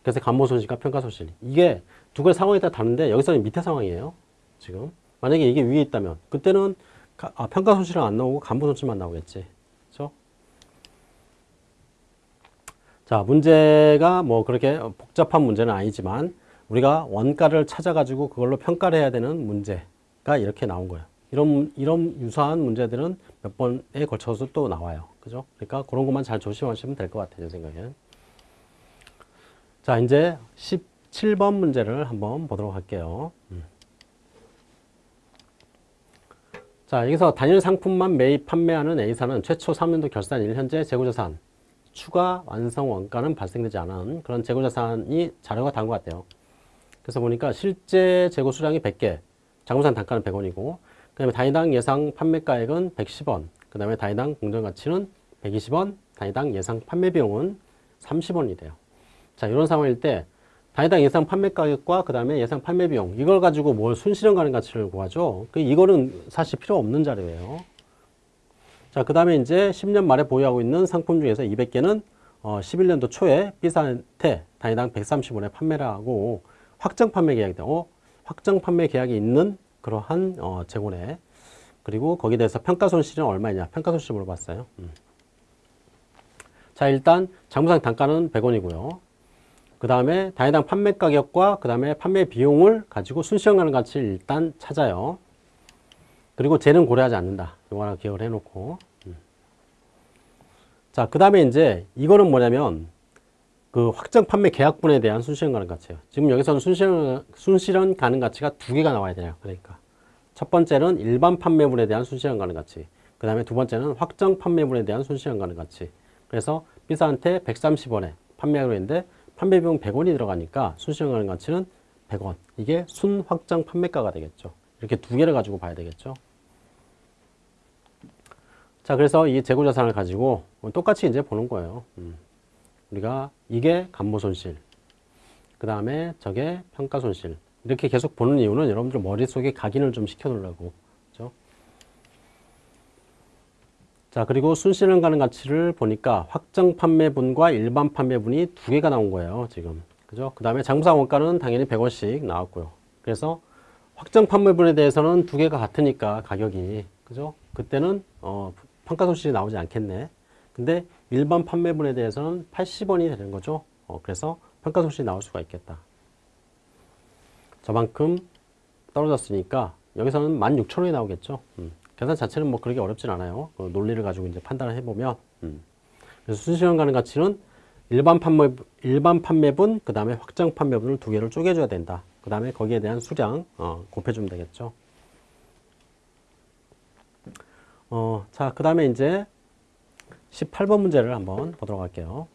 그래서 감모 손실과 평가 손실. 이게 두 가지 상황에 따라 다른데 여기서는 밑에 상황이에요. 지금. 만약에 이게 위에 있다면 그때는 아, 평가 손실은 안 나오고 감모 손실만 나오겠지. 그렇죠? 자, 문제가 뭐 그렇게 복잡한 문제는 아니지만 우리가 원가를 찾아가지고 그걸로 평가를 해야 되는 문제가 이렇게 나온 거예요. 이런, 이런 유사한 문제들은 몇 번에 걸쳐서 또 나와요. 그죠? 그러니까 그런 것만 잘 조심하시면 될 것 같아요. 제 생각에는. 자, 이제 17번 문제를 한번 보도록 할게요. 음. 자, 여기서 단일 상품만 매입 판매하는 A사는 최초 3년도 결산일 현재 재고자산 추가 완성 원가는 발생되지 않은 그런 재고자산이 자료가 다른 것 같아요. 그래서 보니까 실제 재고 수량이 100개, 장부산 단가는 100원이고 그 다음에 단위당 예상 판매가액은 110원, 그 다음에 단위당 공정가치는 120원, 단위당 예상 판매 비용은 30원이 돼요. 자, 이런 상황일 때 단위당 예상 판매 가격과 그 다음에 예상 판매 비용 이걸 가지고 뭘 순실현 가능 가치를 구하죠. 그 이거는 사실 필요 없는 자료예요. 자, 그 다음에 이제 10년 말에 보유하고 있는 상품 중에서 200개는 어, 11년도 초에 B사한테 단위당 130원에 판매를 하고 확정 판매 계약이 돼. 어? 확정 판매 계약이 있는 그러한 어, 재고네. 그리고 거기에 대해서 평가 손실은 얼마냐? 평가 손실 물어봤어요. 음. 자, 일단 장부상 단가는 100원이고요. 그 다음에 단위당 판매 가격과 그 다음에 판매 비용을 가지고 순시간 가는 가치를 일단 찾아요. 그리고 쟤는 고려하지 않는다. 이거 하나 기억을 해놓고. 음. 자, 그 다음에 이제 이거는 뭐냐면 그 확정 판매 계약분에 대한 순실현 가능 가치예요. 지금 여기서는 순실현, 순실현 가능 가치가 두 개가 나와야 돼요. 그러니까 첫 번째는 일반 판매분에 대한 순실현 가능 가치. 그 다음에 두 번째는 확정 판매분에 대한 순실현 가능 가치. 그래서 B사한테 130원에 판매하기로 했는데 판매 비용 100원이 들어가니까 순실현 가능 가치는 100원. 이게 순 확정 판매가가 되겠죠. 이렇게 두 개를 가지고 봐야 되겠죠. 자, 그래서 이 재고자산을 가지고 똑같이 이제 보는 거예요. 음. 우리가 이게 감모손실, 그 다음에 저게 평가손실 이렇게 계속 보는 이유는 여러분들 머릿속에 각인을 좀 시켜놓으려고 그죠? 자 그리고 순실현 가능 가치를 보니까 확정 판매분과 일반 판매분이 두 개가 나온 거예요 지금 그죠? 그 다음에 장부상 원가는 당연히 100원씩 나왔고요 그래서 확정 판매분에 대해서는 두 개가 같으니까 가격이 그죠? 그때는 어, 평가 손실이 나오지 않겠네 근데 일반 판매분에 대해서는 80원이 되는 거죠. 어, 그래서 평가 손실이 나올 수가 있겠다. 저만큼 떨어졌으니까 여기서는 16,000원이 나오겠죠. 음. 계산 자체는 뭐 그렇게 어렵진 않아요. 그 논리를 가지고 이제 판단을 해보면. 음. 그래서 순시간 가능 가치는 일반 판매, 일반 판매분, 그 다음에 확장 판매분을 두 개를 쪼개줘야 된다. 그 다음에 거기에 대한 수량, 어, 곱해주면 되겠죠. 어, 자, 그 다음에 이제 18번 문제를 한번 보도록 할게요.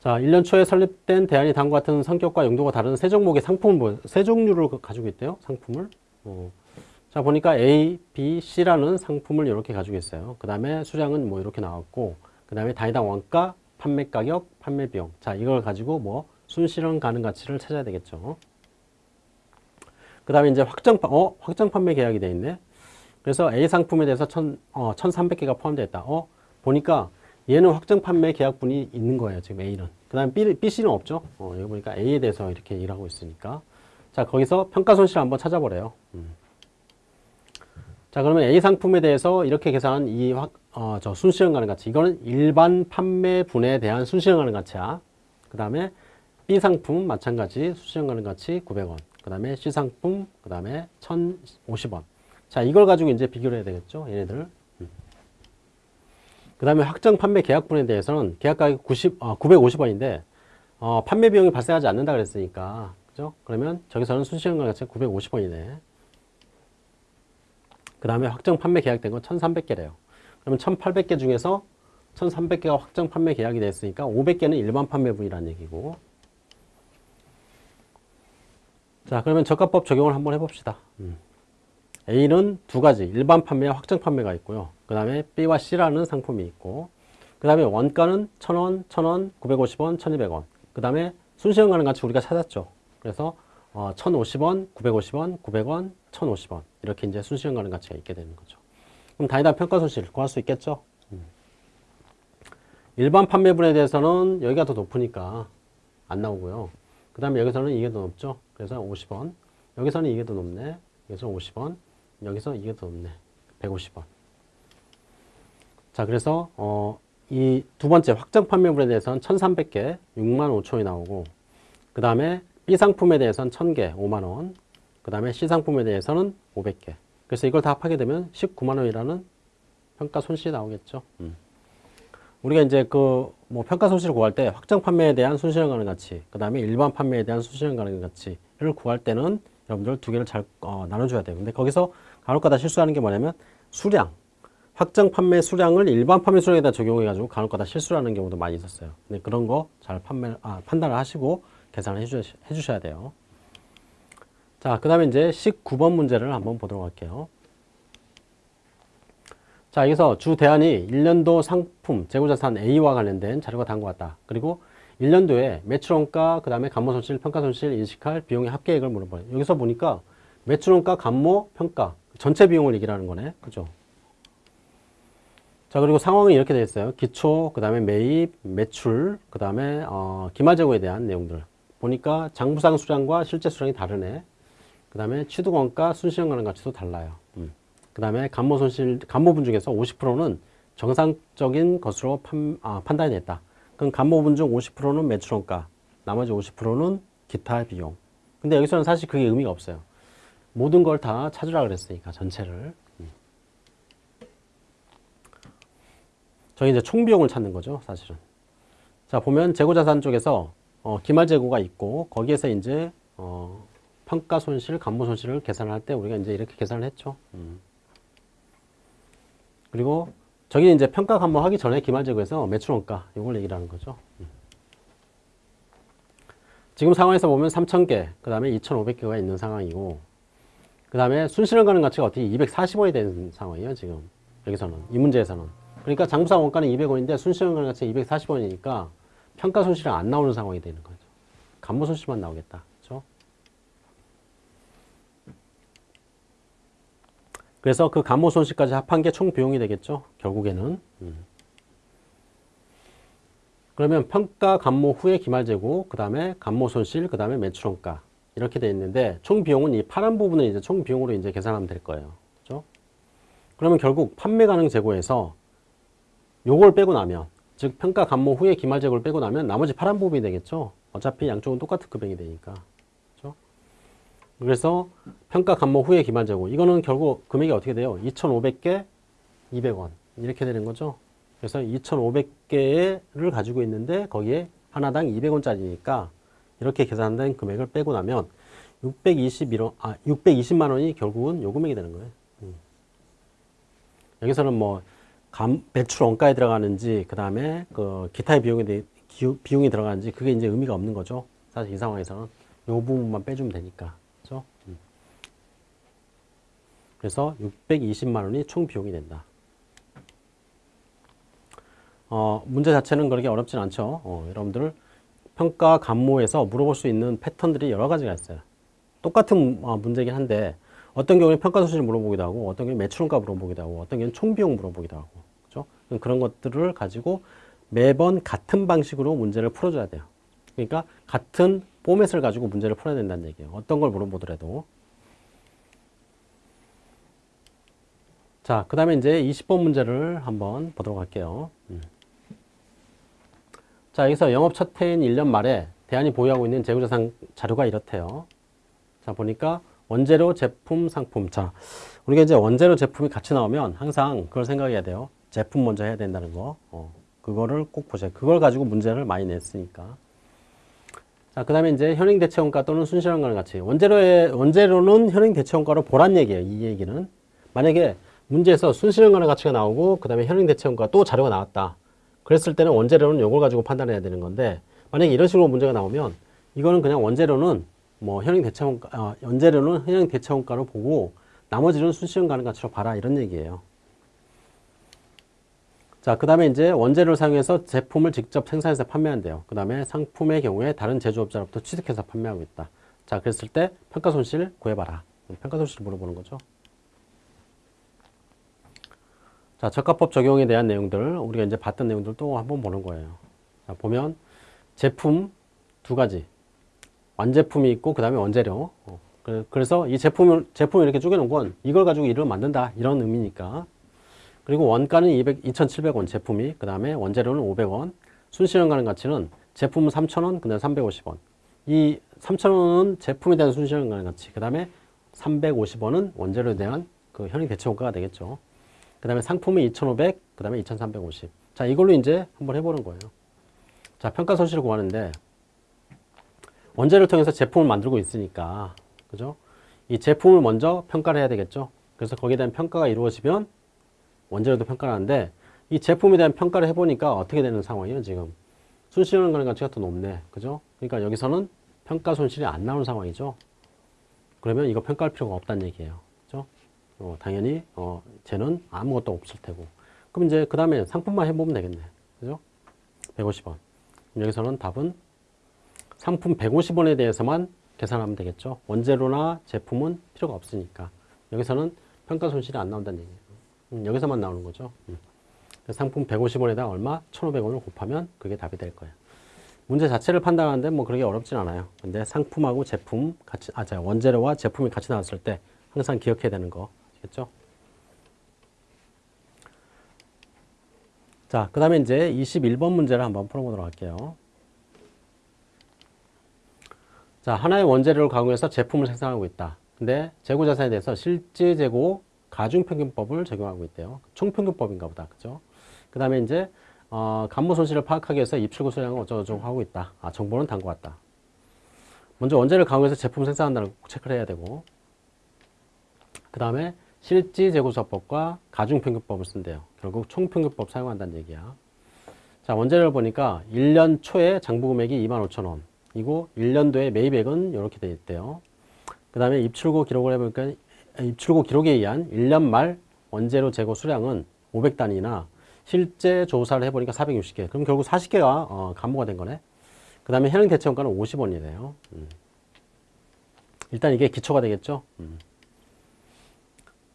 자, 1년 초에 설립된 대안이 다음과 같은 성격과 용도가 다른 세 종목의 상품을, 세 종류를 가지고 있대요. 상품을. 어. 자, 보니까 A, B, C라는 상품을 이렇게 가지고 있어요. 그 다음에 수량은 뭐 이렇게 나왔고, 그 다음에 단위당 원가, 판매 가격, 판매 비용. 자, 이걸 가지고 뭐 순실현 가능 가치를 찾아야 되겠죠. 그 다음에 이제 확정, 어? 확정 판매 계약이 돼 있네. 그래서 A 상품에 대해서 천, 어, 1,300개가 포함되어 있다. 어? 보니까 얘는 확정 판매 계약분이 있는 거예요. 지금 A는. 그 다음에 B, B, C는 없죠. 어, 여기 보니까 A에 대해서 이렇게 일하고 있으니까. 자, 거기서 평가 손실 한번 찾아보래요. 음. 자, 그러면 A 상품에 대해서 이렇게 계산한 이 확, 어, 저 순실현 가능 가치. 이거는 일반 판매분에 대한 순실현 가능 가치야. 그 다음에 B 상품 마찬가지 순실현 가능 가치 900원. 그 다음에 C 상품, 그 다음에 1050원. 자, 이걸 가지고 이제 비교를 해야 되겠죠. 얘네들. 그 다음에 확정 판매 계약분에 대해서는 계약 가격 90, 어, 950원인데, 어, 판매 비용이 발생하지 않는다 그랬으니까, 그죠? 그러면 저기서는 순시간 가치가 950원이네. 그 다음에 확정 판매 계약된 건 1300개래요. 그러면 1800개 중에서 1300개가 확정 판매 계약이 됐으니까 500개는 일반 판매분이라는 얘기고. 자, 그러면 저가법 적용을 한번 해봅시다. 음. A는 두 가지, 일반 판매와 확정 판매가 있고요. 그 다음에 B와 C라는 상품이 있고, 그 다음에 원가는 1000원, 1000원, 950원, 1200원. 그 다음에 순시간 가능 가치 우리가 찾았죠. 그래서 어, 1050원, 950원, 900원, 1050원. 이렇게 이제 순시간 가능 가치가 있게 되는 거죠. 그럼 단위당 평가 손실 구할 수 있겠죠? 음. 일반 판매분에 대해서는 여기가 더 높으니까 안 나오고요. 그 다음에 여기서는 이게 더 높죠. 그래서 50원. 여기서는 이게 더 높네. 여기서 50원. 여기서 이게 더 높네. 150원. 자, 그래서 어, 이 두 번째 확정 판매물에 대해서는 1,300개, 6만 5천원이 나오고 그 다음에 B 상품에 대해서는 1,000개, 5만 원. 그 다음에 C 상품에 대해서는 500개. 그래서 이걸 다 합하게 되면 19만 원이라는 평가 손실이 나오겠죠. 음. 우리가 이제 그 뭐 평가 손실을 구할 때 확정 판매에 대한 순실현 가능 가치, 그 다음에 일반 판매에 대한 순실현 가능 가치를 구할 때는 여러분들 두 개를 잘 어, 나눠줘야 돼요. 근데 거기서 간혹가다 실수하는 게 뭐냐면 수량, 확정 판매 수량을 일반 판매 수량에다 적용해 가지고 간혹가다 실수하는 경우도 많이 있었어요. 근데 그런 거 잘 판매 아, 판단을 하시고 계산을 해주, 해주셔야 돼요. 자, 그 다음에 이제 19번 문제를 한번 보도록 할게요. 자, 여기서 주 대안이 1년도 상품, 재고자산 A와 관련된 자료가 다음과 같다. 그리고 1년도에 매출원가, 그 다음에 감모 손실, 평가 손실 인식할 비용의 합계액을 물어봐요. 여기서 보니까 매출원가, 감모, 평가, 전체 비용을 얘기하는 거네. 그죠? 자, 그리고 상황은 이렇게 되어 있어요. 기초, 그 다음에 매입, 매출, 그 다음에 어, 기말재고에 대한 내용들. 보니까 장부상 수량과 실제 수량이 다르네. 그 다음에 취득원가, 순시형 가능 가치도 달라요. 음. 그 다음에 감모 손실, 감모 분 중에서 50%는 정상적인 것으로 판, 아, 판단이 됐다. 그럼 감모 분 중 50%는 매출원가, 나머지 50%는 기타 비용. 근데 여기서는 사실 그게 의미가 없어요. 모든 걸 다 찾으라 그랬으니까, 전체를. 음. 저희 이제 총비용을 찾는 거죠, 사실은. 자, 보면 재고자산 쪽에서 어, 기말 재고가 있고, 거기에서 이제, 어, 평가 손실, 감모 손실을 계산할 때 우리가 이제 이렇게 계산을 했죠. 음. 그리고 저기는 이제 평가 감모하기 전에 기말 재고에서 매출원가 이걸 얘기를 하는 거죠. 음. 지금 상황에서 보면 3,000개, 그 다음에 2,500개가 있는 상황이고, 그 다음에 순실현 가능 가치가 어떻게 240원이 되는 상황이에요, 지금. 여기서는. 이 문제에서는. 그러니까 장부상 원가는 200원인데 순실현 가능 가치가 240원이니까 평가 손실은 안 나오는 상황이 되는 거죠. 감모 손실만 나오겠다. 그래서 그 감모 손실까지 합한 게 총 비용이 되겠죠. 결국에는. 음. 그러면 평가 감모 후에 기말 재고, 그 다음에 감모 손실, 그 다음에 매출원가 이렇게 돼 있는데 총 비용은 이 파란 부분을 이제 총 비용으로 이제 계산하면 될 거예요. 그죠? 그러면 결국 판매 가능 재고에서 요걸 빼고 나면 즉 평가 감모 후에 기말 재고를 빼고 나면 나머지 파란 부분이 되겠죠. 어차피 양쪽은 똑같은 금액이 되니까. 그죠? 그래서 평가 감모 후에 기말 재고 이거는 결국 금액이 어떻게 돼요? 2,500개 200원 이렇게 되는 거죠. 그래서 2,500개를 가지고 있는데 거기에 하나당 200원짜리니까 이렇게 계산된 금액을 빼고 나면 621원, 아, 620만 원이 결국은 요 금액이 되는 거예요. 음. 여기서는 뭐 감, 매출 원가에 들어가는지 그 다음에 그 기타의 비용이 대- 기- 비용이 들어가는지 그게 이제 의미가 없는 거죠. 사실 이 상황에서는 요 부분만 빼주면 되니까. 그죠? 음. 그래서 620만 원이 총 비용이 된다. 어, 문제 자체는 그렇게 어렵진 않죠. 어, 여러분들 평가 감모에서 물어볼 수 있는 패턴들이 여러 가지가 있어요. 똑같은 어, 문제긴 한데 어떤 경우에 평가 소실을 물어보기도 하고 어떤 경우에 매출원가 물어보기도 하고 어떤 경우에 총비용 물어보기도 하고 그렇죠? 그런 것들을 가지고 매번 같은 방식으로 문제를 풀어줘야 돼요. 그러니까 같은 포맷을 가지고 문제를 풀어야 된다는 얘기예요. 어떤 걸 물어보더라도. 자, 그 다음에 이제 20번 문제를 한번 보도록 할게요. 음. 자, 여기서 영업 첫 해인 1년 말에 대안이 보유하고 있는 재고자산 자료가 이렇대요. 자, 보니까 원재료, 제품, 상품. 자, 우리가 이제 원재료, 제품이 같이 나오면 항상 그걸 생각해야 돼요. 제품 먼저 해야 된다는 거. 어, 그거를 꼭 보세요. 그걸 가지고 문제를 많이 냈으니까. 자, 그 다음에 이제 현행 대체원가 또는 순실현가는 같이. 원재료의, 원재료는 현행 대체원가로 보란 얘기예요. 이 얘기는. 만약에 문제에서 순실현가는 가치가 나오고, 그 다음에 현행 대체원가 또 자료가 나왔다. 그랬을 때는 원재료는 이걸 가지고 판단해야 되는 건데, 만약에 이런 식으로 문제가 나오면, 이거는 그냥 원재료는 뭐 현행 대체원가, 아, 원재료는 현행 대체원가로 보고, 나머지는 순실현가는 가치로 봐라. 이런 얘기예요. 자, 그 다음에 이제 원재료를 사용해서 제품을 직접 생산해서 판매한대요. 그 다음에 상품의 경우에 다른 제조업자로부터 취득해서 판매하고 있다. 자, 그랬을 때 평가 손실 구해봐라. 평가 손실 물어보는 거죠. 자, 적합법 적용에 대한 내용들, 우리가 이제 봤던 내용들 또 한번 보는 거예요. 자, 보면 제품 두 가지. 완제품이 있고, 그 다음에 원재료. 어, 그- 그래서 이 제품을, 제품을 이렇게 쪼개놓은 건 이걸 가지고 일을 만든다. 이런 의미니까. 그리고 원가는 200, 2,700원 제품이, 그 다음에 원재료는 500원, 순실현 가는 가치는 제품은 3,000원, 그 다음에 350원. 이 3,000원은 제품에 대한 순실현 가는 가치, 그 다음에 350원은 원재료에 대한 그 현행 대체원가가 되겠죠. 그 다음에 상품이 2,500, 그 다음에 2,350. 자, 이걸로 이제 한번 해보는 거예요. 자, 평가 손실을 구하는데, 원재료를 통해서 제품을 만들고 있으니까, 그죠? 이 제품을 먼저 평가를 해야 되겠죠. 그래서 거기에 대한 평가가 이루어지면 원재료도 평가를 하는데 이 제품에 대한 평가를 해보니까 어떻게 되는 상황이에요 지금 순실현 가는 가치가 더 높네 그죠 그러니까 여기서는 평가 손실이 안 나오는 상황이죠 그러면 이거 평가할 필요가 없다는 얘기예요 어, 당연히 어, 쟤는 아무것도 없을 테고 그럼 이제 그 다음에 상품만 해보면 되겠네 그죠 150원 여기서는 답은 상품 150원에 대해서만 계산하면 되겠죠 원재료나 제품은 필요가 없으니까 여기서는 평가 손실이 안 나온다는 얘기예요 음, 여기서만 나오는 거죠. 음. 상품 150원에다 얼마? 1,500원을 곱하면 그게 답이 될 거예요. 문제 자체를 판단하는데 뭐 그렇게 어렵진 않아요. 근데 상품하고 제품 같이, 아, 자, 원재료와 제품이 같이 나왔을 때 항상 기억해야 되는 거. 아시겠죠? 자, 그 다음에 이제 21번 문제를 한번 풀어보도록 할게요. 자, 하나의 원재료를 가공해서 제품을 생산하고 있다. 근데 재고 자산에 대해서 실제 재고 가중평균법을 적용하고 있대요. 총평균법인가 보다. 그죠? 그 다음에 이제, 어, 간모 손실을 파악하기 위해서 입출구 수량을 어쩌고저쩌고 하고 있다. 아, 정보는 담고 왔다. 먼저 원재를 강화해서 제품 생산한다는 거 체크를 해야 되고, 그 다음에 실지 재고수화법과 가중평균법을 쓴대요. 결국 총평균법 사용한다는 얘기야. 자, 원재료를 보니까 1년 초에 장부 금액이 25,000원. 이고 1년도에 매입액은 이렇게 돼 있대요. 그 다음에 입출고 기록을 해보니까 입출고 기록에 의한 1년 말 원재료 재고 수량은 500단위나 실제 조사를 해보니까 460개. 그럼 결국 40개가 어, 감모가 된 거네. 그 다음에 현행 대체원가는 50원이래요. 음. 일단 이게 기초가 되겠죠. 음.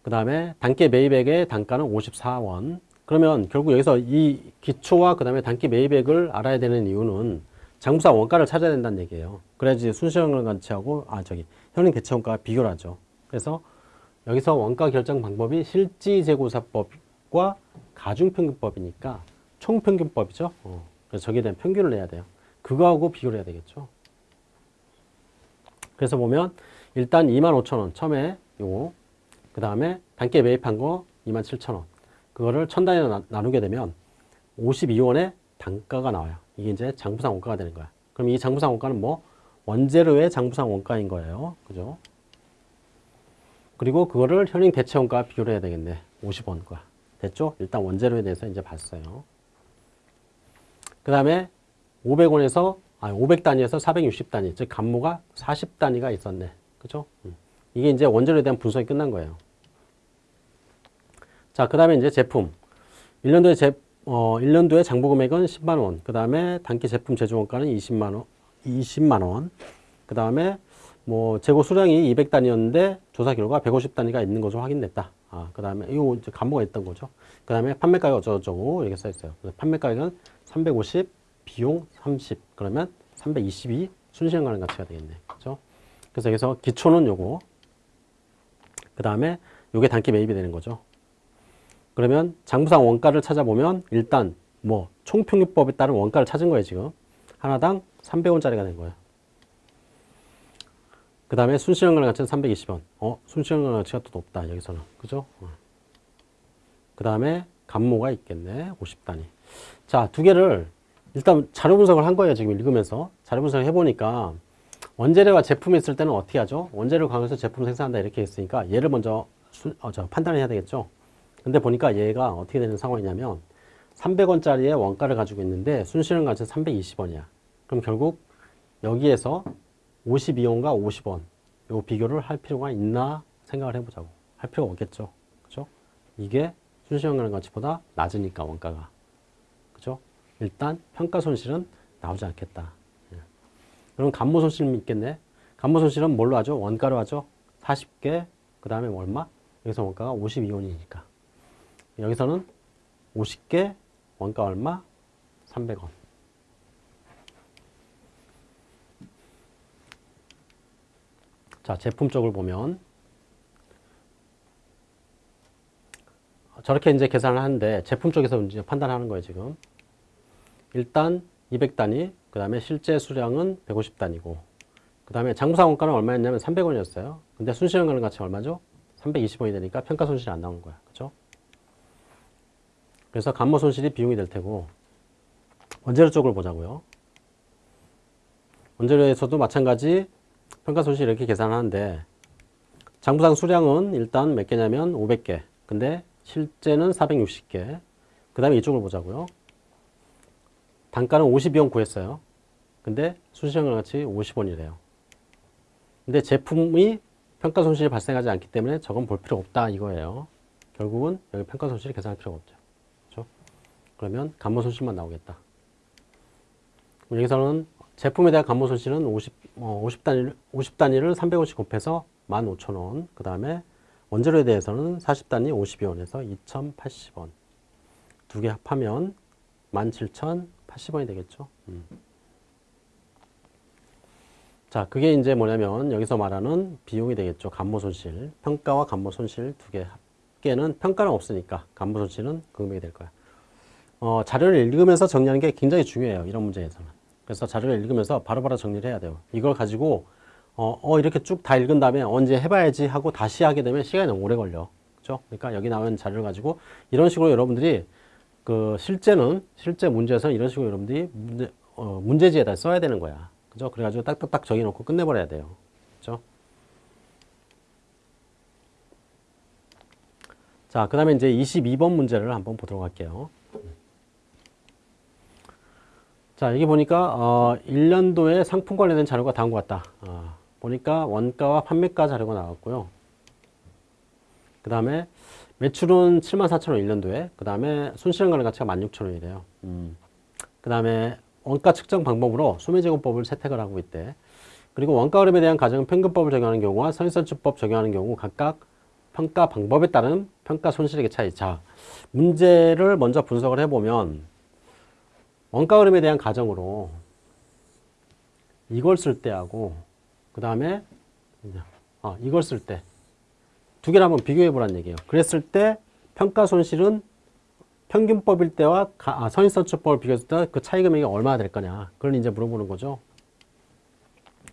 그 다음에 단계 매입액의 단가는 54원. 그러면 결국 여기서 이 기초와 그 다음에 단기 매입액을 알아야 되는 이유는 장부사 원가를 찾아야 된다는 얘기예요. 그래야지 순시현금 가치하고 아 저기 현행 대체 원가가 비교를 하죠. 그래서 여기서 원가 결정 방법이 실지재고사법과 가중평균법이니까 총평균법이죠. 어, 그래서 저기에 대한 평균을 내야 돼요. 그거하고 비교를 해야 되겠죠. 그래서 보면 일단 25,000원 처음에 요거 그 다음에 단기에 매입한 거 27,000원 그거를 천 단위로 나- 나누게 되면 52원의 단가가 나와요. 이게 이제 장부상 원가가 되는 거야. 그럼 이 장부상 원가는 뭐 원재료의 장부상 원가인 거예요. 그죠? 그리고 그거를 현행 대체 원가와 비교를 해야 되겠네. 50원과. 됐죠? 일단 원재료에 대해서 이제 봤어요. 그 다음에 500원에서, 아, 500단위에서 460단위, 즉, 간모가 40단위가 있었네. 그죠? 음. 이게 이제 원재료에 대한 분석이 끝난 거예요. 자, 그 다음에 이제 제품. 1년도에 제, 어, 1년도에 장부 금액은 10만원. 그 다음에 단기 제품 제조 원가는 20만원. 20만원. 그 다음에 뭐 재고 수량이 200단위였는데 조사 결과 150단위가 있는 것으로 확인됐다. 아, 그 다음에 이거 이제 간모가 있던 거죠. 그 다음에 판매 가격 어쩌고저쩌고 이렇게 써 있어요. 판매 가격은 350, 비용 30. 그러면 322 순시간 가능 가치가 되겠네. 그죠? 그래서 여기서 기초는 요거. 그 다음에 요게 단기 매입이 되는 거죠. 그러면 장부상 원가를 찾아보면 일단 뭐 총평균법에 따른 원가를 찾은 거예요, 지금. 하나당 300원짜리가 된 거예요. 그 다음에 순시간 가능 가치는 320원. 어, 순시간 가능 가치가 또 높다, 여기서는. 그죠? 그 다음에 감모가 있겠네, 50단위. 자, 두 개를 일단 자료 분석을 한 거예요, 지금 읽으면서. 자료 분석을 해보니까 원재료와 제품이 있을 때는 어떻게 하죠? 원재료 강해서 제품 생산한다 이렇게 했으니까 얘를 먼저 수, 어, 저 판단을 해야 되겠죠? 근데 보니까 얘가 어떻게 되는 상황이냐면 300원짜리의 원가를 가지고 있는데 순실현 가치는 320원이야. 그럼 결국 여기에서 52원과 50원 요 비교를 할 필요가 있나 생각을 해보자고. 할 필요가 없겠죠. 그죠? 이게 순실현 가치보다 낮으니까 원가가. 그죠? 일단 평가 손실은 나오지 않겠다. 예. 그럼 간모 손실은 있겠네. 간모 손실은 뭘로 하죠? 원가로 하죠. 40개, 그 다음에 얼마? 여기서 원가가 52원이니까. 여기서는 50개, 원가 얼마? 300원. 자, 제품 쪽을 보면 저렇게 이제 계산을 하는데 제품 쪽에서 이제 판단하는 거예요, 지금. 일단 200단위, 그 다음에 실제 수량은 150단위고, 그 다음에 장부상 원가는 얼마였냐면 300원이었어요. 근데 순실현 가능 가치 얼마죠? 320원이 되니까 평가 손실이 안 나오는 거야. 그래서 간모 손실이 비용이 될 테고, 원재료 쪽을 보자고요. 원재료에서도 마찬가지 평가 손실 이렇게 계산하는데, 장부상 수량은 일단 몇 개냐면 500개. 근데 실제는 460개. 그 다음에 이쪽을 보자고요. 단가는 52원 구했어요. 근데 순시장 같이 50원이래요. 근데 제품이 평가 손실이 발생하지 않기 때문에 저건 볼 필요 없다 이거예요. 결국은 여기 평가 손실이 계산할 필요가 없죠. 그러면 간모 손실만 나오겠다. 여기서는 제품에 대한 간모 손실은 50, 어, 50단위, 50단위를 300원씩 곱해서 15,000원. 그 다음에 원재료에 대해서는 40단위 52원에서 2,080원. 두 개 합하면 17,080원이 되겠죠. 음. 자, 그게 이제 뭐냐면 여기서 말하는 비용이 되겠죠. 간모 손실. 평가와 간모 손실 두 개 합계는 평가는 없으니까 간모 손실은 그 금액이 될 거야. 어, 자료를 읽으면서 정리하는 게 굉장히 중요해요. 이런 문제에서는. 그래서 자료를 읽으면서 바로 바로 정리를 해야 돼요. 이걸 가지고 어, 어 이렇게 쭉 다 읽은 다음에 언제 해봐야지 하고 다시 하게 되면 시간이 너무 오래 걸려. 그죠? 그러니까 여기 나온 자료를 가지고 이런 식으로 여러분들이 그 실제는 실제 문제에서 이런 식으로 여러분들이 문제, 어, 문제지에다 써야 되는 거야. 그죠? 그래가지고 딱딱딱 정해놓고 끝내버려야 돼요. 그죠? 자, 그 다음에 이제 22번 문제를 한번 보도록 할게요. 자, 여기 보니까, 어, 1년도에 상품 관련된 자료가 다음과 같다. 어, 보니까 원가와 판매가 자료가 나왔고요. 그 다음에 매출은 74,000원 1년도에, 그 다음에 순실현 가능 가치가 16,000원이래요. 음. 그 다음에 원가 측정 방법으로 소매제공법을 채택을 하고 있대. 그리고 원가 흐름에 대한 가정 평균법을 적용하는 경우와 선인선출법 적용하는 경우 각각 평가 방법에 따른 평가 손실액의 차이. 자, 문제를 먼저 분석을 해보면 원가 흐름에 대한 가정으로 이걸 쓸 때하고 그 다음에 어, 이걸 쓸 때 두 개를 한번 비교해 보란 얘기예요. 그랬을 때 평가 손실은 평균법일 때와 가- 아, 선인선출법을 비교했을 때 그 차이 금액이 얼마나 될 거냐. 그걸 이제 물어보는 거죠.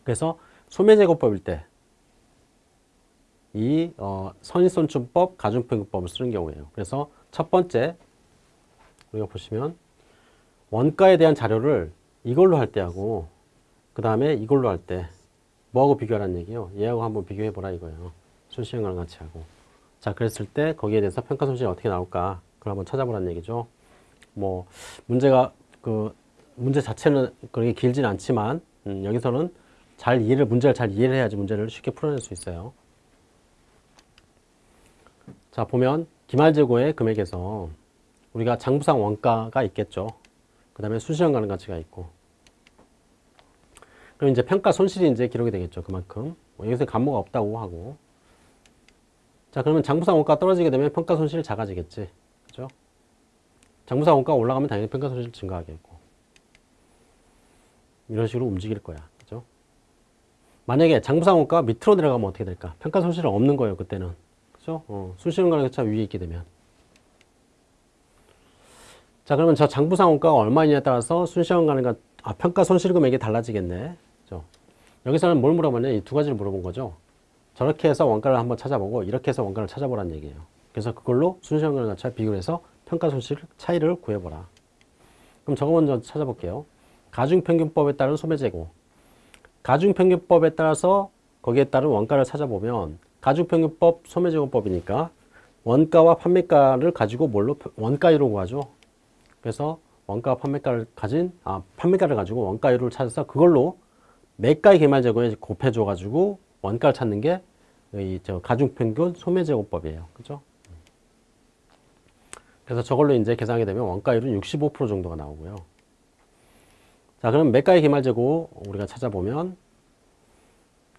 그래서 소매제곱법일 때 이 어, 선인선출법, 가중평균법을 쓰는 경우예요. 그래서 첫 번째 우리가 보시면 원가에 대한 자료를 이걸로 할 때하고 그 다음에 이걸로 할 때 뭐하고 비교하라는 얘기예요. 얘하고 한번 비교해 보라 이거예요. 손시행과랑 같이 하고. 자, 그랬을 때 거기에 대해서 평가 손실이 어떻게 나올까? 그걸 한번 찾아보라는 얘기죠. 뭐 문제가 그 문제 자체는 그렇게 길진 않지만 음, 여기서는 잘 이해를 문제를 잘 이해를 해야지 문제를 쉽게 풀어낼 수 있어요. 자, 보면 기말재고의 금액에서 우리가 장부상 원가가 있겠죠. 그 다음에 수시형 가능 가치가 있고. 그럼 이제 평가 손실이 이제 기록이 되겠죠. 그만큼. 뭐 여기서 감모가 없다고 하고. 자, 그러면 장부상 원가가 떨어지게 되면 평가 손실이 작아지겠지. 그죠? 장부상 원가가 올라가면 당연히 평가 손실 증가하겠고. 이런 식으로 움직일 거야. 그죠? 만약에 장부상 원가가 밑으로 내려가면 어떻게 될까? 평가 손실은 없는 거예요. 그때는. 그죠? 어, 수시형 가능 가치가 위에 있게 되면. 자 그러면 저 장부상 원가가 얼마냐에 따라서 순시형 가능가 아, 평가 손실 금액이 달라지겠네. 그죠? 여기서는 뭘 물어보냐 이 두 가지를 물어본 거죠. 저렇게 해서 원가를 한번 찾아보고 이렇게 해서 원가를 찾아보라는 얘기예요. 그래서 그걸로 순시형 가능가치와 비교를 해서 평가 손실 차이를 구해보라. 그럼 저거 먼저 찾아볼게요. 가중평균법에 따른 소매재고 가중평균법에 따라서 거기에 따른 원가를 찾아보면 가중평균법 소매재고법이니까 원가와 판매가를 가지고 뭘로 원가율로 구하죠. 그래서 원가 판매가를 가진 아 판매가를 가지고 원가율을 찾아서 그걸로 매가의 개말 재고에 곱해줘 가지고 원가를 찾는 게 이 저 가중평균 소매제곱법이에요. 그죠? 그래서 저걸로 이제 계산하게 되면 원가율은 65% 정도가 나오고요. 자, 그럼 매가의 개말 재고 우리가 찾아보면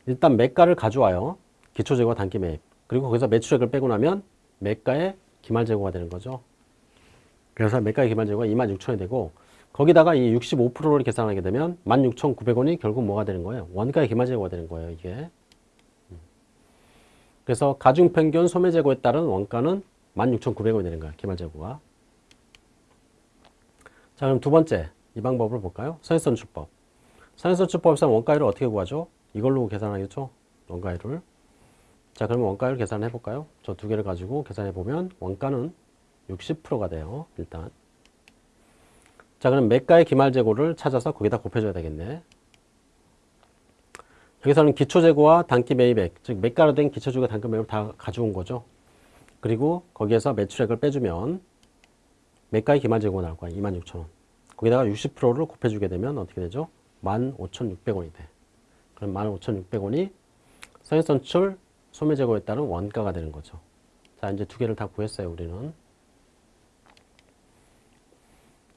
일단 매가를 가져와요. 기초 재고와 단기 매입. 그리고 거기서 매출액을 빼고 나면 매가의 기말 재고가 되는 거죠. 그래서 매가의 기반 재고가 26,000원이 되고 거기다가 이 65%를 계산하게 되면 16,900원이 결국 뭐가 되는 거예요? 원가의 기말재고가 되는 거예요, 이게. 그래서 가중 평균 소매 재고에 따른 원가는 16,900원이 되는 거예요, 기말재고가. 자, 그럼 두 번째 이 방법을 볼까요? 선인선출법. 선인선출법에서 원가율을 어떻게 구하죠? 이걸로 계산하겠죠? 원가율을. 자, 그러면 원가율 계산해 볼까요? 저 두 개를 가지고 계산해 보면 원가는 60%가 돼요. 일단. 자, 그럼 매가의 기말재고를 찾아서 거기다 곱해줘야 되겠네. 여기서는 기초재고와 단기 매입액, 즉 매가로 된 기초재고 단기 매입을 다 가져온 거죠. 그리고 거기에서 매출액을 빼주면 매가의 기말재고가 나올 거야. 26,000원. 거기다가 60%를 곱해주게 되면 어떻게 되죠? 15,600원이 돼. 그럼 15,600원이 선인선출 소매재고에 따른 원가가 되는 거죠. 자, 이제 두 개를 다 구했어요, 우리는.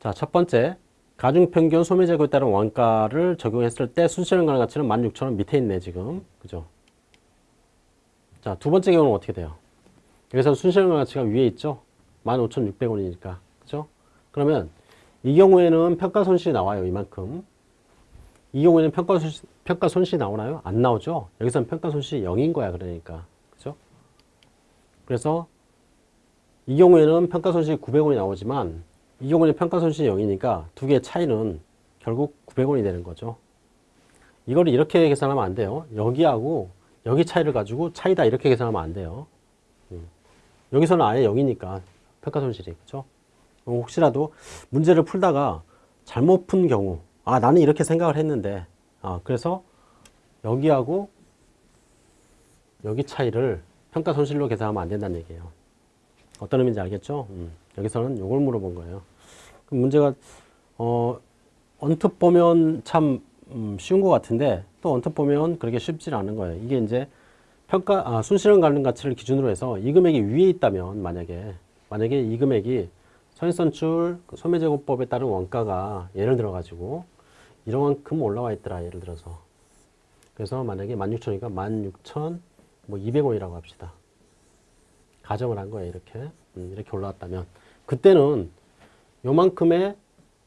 자, 첫 번째. 가중평균 소매재고에 따른 원가를 적용했을 때 순실현 가능 가치는 16,000원 밑에 있네, 지금. 그죠? 자, 두 번째 경우는 어떻게 돼요? 여기서 순실현 가능 가치가 위에 있죠? 15,600원이니까. 그죠? 그러면 이 경우에는 평가 손실이 나와요, 이만큼. 이 경우에는 평가 손실, 평가 손실이 나오나요? 안 나오죠? 여기서는 평가 손실이 0인 거야, 그러니까. 그죠? 그래서 이 경우에는 평가 손실이 900원이 나오지만 이 경우는 평가 손실이 0이니까 두 개의 차이는 결국 900원이 되는 거죠. 이거를 이렇게 계산하면 안 돼요. 여기하고 여기 차이를 가지고 차이다 이렇게 계산하면 안 돼요. 음. 여기서는 아예 0이니까 평가 손실이 그죠? 혹시라도 문제를 풀다가 잘못 푼 경우 아 나는 이렇게 생각을 했는데 아 그래서 여기하고 여기 차이를 평가 손실로 계산하면 안 된다는 얘기예요. 어떤 의미인지 알겠죠? 음. 여기서는 이걸 물어본 거예요. 그럼 문제가 어, 언뜻 보면 참 음, 쉬운 것 같은데 또 언뜻 보면 그렇게 쉽지 않은 거예요. 이게 이제 평가 아, 순실현 가능 가치를 기준으로 해서 이 금액이 위에 있다면 만약에 만약에 이 금액이 선인선출 그 소매제고법에 따른 원가가 예를 들어 가지고 이만큼 올라와 있더라 예를 들어서 그래서 만약에 16,000이니까 16,000 뭐 200원이라고 합시다. 가정을 한 거예요 이렇게 음, 이렇게 올라왔다면 그때는 요만큼의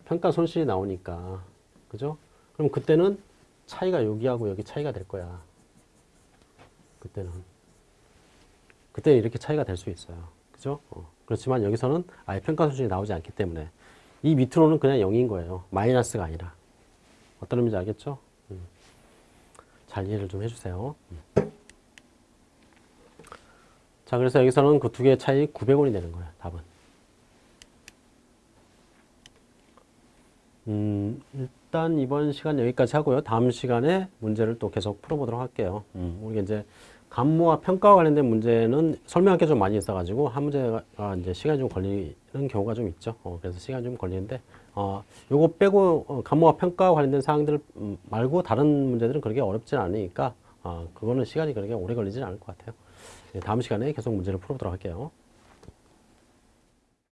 평가 손실이 나오니까 그죠? 그럼 그때는 차이가 여기하고 여기 차이가 될 거야. 그때는 그때 이렇게 차이가 될 수 있어요. 그죠? 어, 그렇지만 여기서는 아예 평가 수준이 나오지 않기 때문에 이 밑으로는 그냥 0인 거예요. 마이너스가 아니라. 어떤 의미인지 알겠죠? 음. 잘 이해를 좀 해주세요. 음. 자, 그래서 여기서는 그 두 개의 차이 900원이 되는 거예요. 답은. 음, 일단 이번 시간 여기까지 하고요. 다음 시간에 문제를 또 계속 풀어보도록 할게요. 음, 우리가 이제 감모와 평가와 관련된 문제는 설명할 게 좀 많이 있어가지고 한 문제가 이제 시간이 좀 걸리는 경우가 좀 있죠. 어, 그래서 시간이 좀 걸리는데, 어, 요거 빼고 어, 감모와 평가와 관련된 사항들 음, 말고 다른 문제들은 그렇게 어렵진 않으니까, 어, 그거는 시간이 그렇게 오래 걸리진 않을 것 같아요. 네, 다음 시간에 계속 문제를 풀어보도록 할게요.